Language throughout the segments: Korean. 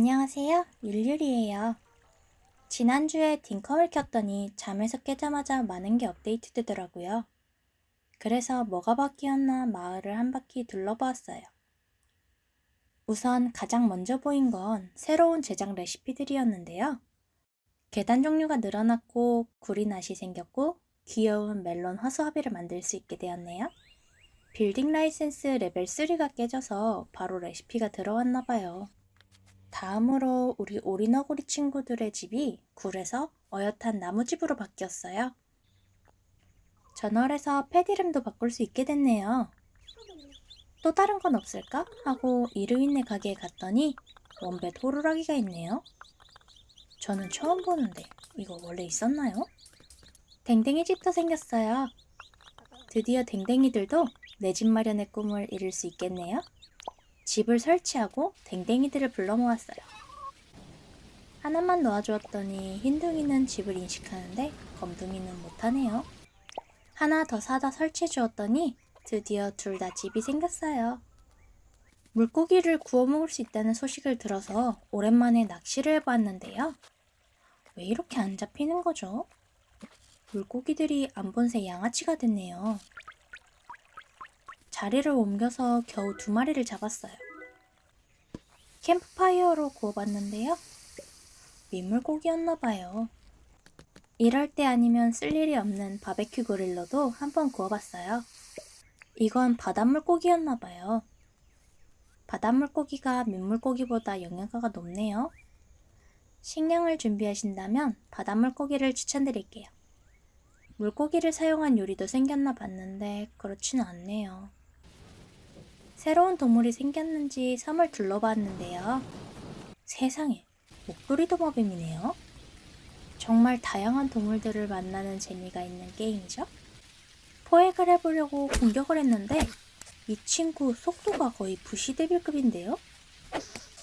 안녕하세요. 율율이에요. 지난주에 Dinkum을 켰더니 잠에서 깨자마자 많은 게 업데이트 되더라고요. 그래서 뭐가 바뀌었나 마을을 한 바퀴 둘러보았어요. 우선 가장 먼저 보인 건 새로운 제작 레시피들이었는데요. 계단 종류가 늘어났고 구리 낫이 생겼고 귀여운 멜론 허수아비를 만들 수 있게 되었네요. 빌딩 라이센스 레벨 3가 깨져서 바로 레시피가 들어왔나 봐요. 다음으로 우리 오리너구리 친구들의 집이 굴에서 어엿한 나무집으로 바뀌었어요. 전월에서 펫 이름도 바꿀 수 있게 됐네요. 또 다른 건 없을까? 하고 이르윈네 가게에 갔더니 원벳 호루라기가 있네요. 저는 처음 보는데 이거 원래 있었나요? 댕댕이 집도 생겼어요. 드디어 댕댕이들도 내 집 마련의 꿈을 이룰 수 있겠네요. 집을 설치하고 댕댕이들을 불러 모았어요. 하나만 놓아주었더니 흰둥이는 집을 인식하는데 검둥이는 못하네요. 하나 더 사다 설치해 주었더니 드디어 둘 다 집이 생겼어요. 물고기를 구워 먹을 수 있다는 소식을 들어서 오랜만에 낚시를 해봤는데요. 왜 이렇게 안 잡히는 거죠? 물고기들이 안 본 새 양아치가 됐네요. 자리를 옮겨서 겨우 두 마리를 잡았어요. 캠프파이어로 구워봤는데요. 민물고기였나봐요. 이럴 때 아니면 쓸 일이 없는 바베큐 그릴로도 한번 구워봤어요. 이건 바닷물고기였나봐요. 바닷물고기가 민물고기보다 영양가가 높네요. 식량을 준비하신다면 바닷물고기를 추천드릴게요. 물고기를 사용한 요리도 생겼나 봤는데 그렇지는 않네요. 새로운 동물이 생겼는지 섬을 둘러봤는데요. 세상에, 목도리 도마뱀이네요. 정말 다양한 동물들을 만나는 재미가 있는 게임이죠. 포획을 해보려고 공격을 했는데 이 친구 속도가 거의 부시데빌급인데요?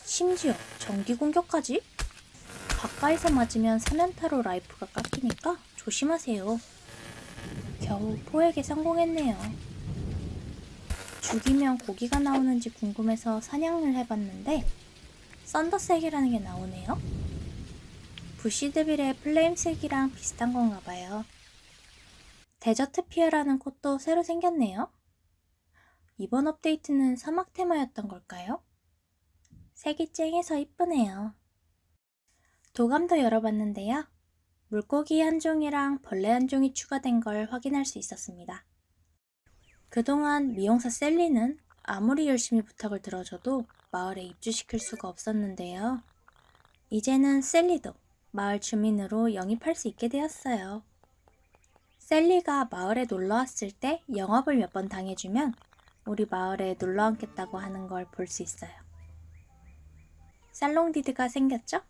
심지어 전기 공격까지? 가까이서 맞으면 사면타로 라이프가 깎이니까 조심하세요. 겨우 포획에 성공했네요. 죽이면 고기가 나오는지 궁금해서 사냥을 해봤는데 썬더색이라는 게 나오네요. 부시드빌의 플레임색이랑 비슷한 건가 봐요. desert pea라는 꽃도 새로 생겼네요. 이번 업데이트는 사막 테마였던 걸까요? 색이 쨍해서 이쁘네요. 도감도 열어봤는데요. 물고기 한 종이랑 벌레 한 종이 추가된 걸 확인할 수 있었습니다. 그동안 미용사 셀리는 아무리 열심히 부탁을 들어줘도 마을에 입주시킬 수가 없었는데요. 이제는 셀리도 마을 주민으로 영입할 수 있게 되었어요. 셀리가 마을에 놀러 왔을 때 영업을 몇 번 당해주면 우리 마을에 놀러 앉겠다고 하는 걸 볼 수 있어요. 살롱디드가 생겼죠?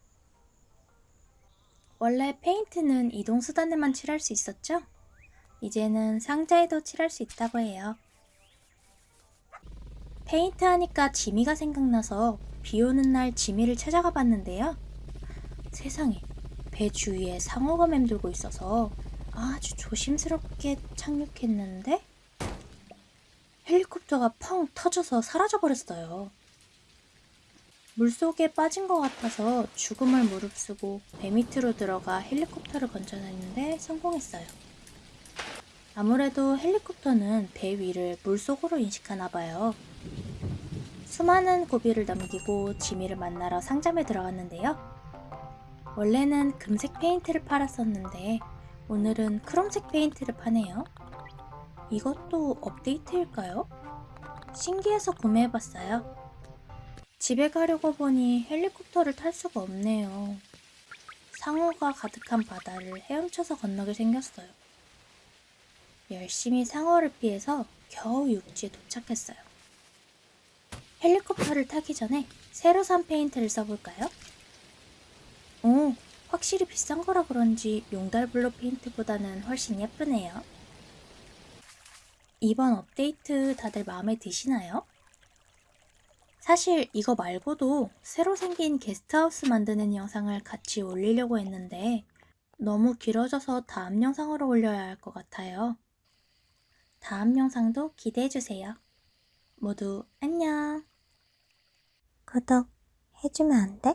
원래 페인트는 이동수단에만 칠할 수 있었죠? 이제는 상자에도 칠할 수 있다고 해요. 페인트 하니까 지미가 생각나서 비 오는 날 지미를 찾아가 봤는데요. 세상에 배 주위에 상어가 맴돌고 있어서 아주 조심스럽게 착륙했는데 헬리콥터가 펑 터져서 사라져 버렸어요. 물속에 빠진 것 같아서 죽음을 무릅쓰고 배 밑으로 들어가 헬리콥터를 건져냈는데 성공했어요. 아무래도 헬리콥터는 배 위를 물속으로 인식하나 봐요. 수많은 고비를 넘기고 지미를 만나러 상점에 들어갔는데요. 원래는 금색 페인트를 팔았었는데 오늘은 크롬색 페인트를 파네요. 이것도 업데이트일까요? 신기해서 구매해봤어요. 집에 가려고 보니 헬리콥터를 탈 수가 없네요. 상어가 가득한 바다를 헤엄쳐서 건너게 생겼어요. 열심히 상어를 피해서 겨우 육지에 도착했어요. 헬리콥터를 타기 전에 새로 산 페인트를 써볼까요? 오, 확실히 비싼 거라 그런지 용달블루 페인트보다는 훨씬 예쁘네요. 이번 업데이트 다들 마음에 드시나요? 사실 이거 말고도 새로 생긴 게스트하우스 만드는 영상을 같이 올리려고 했는데 너무 길어져서 다음 영상으로 올려야 할 것 같아요. 다음 영상도 기대해주세요. 모두 안녕. 구독 해주면 안 돼?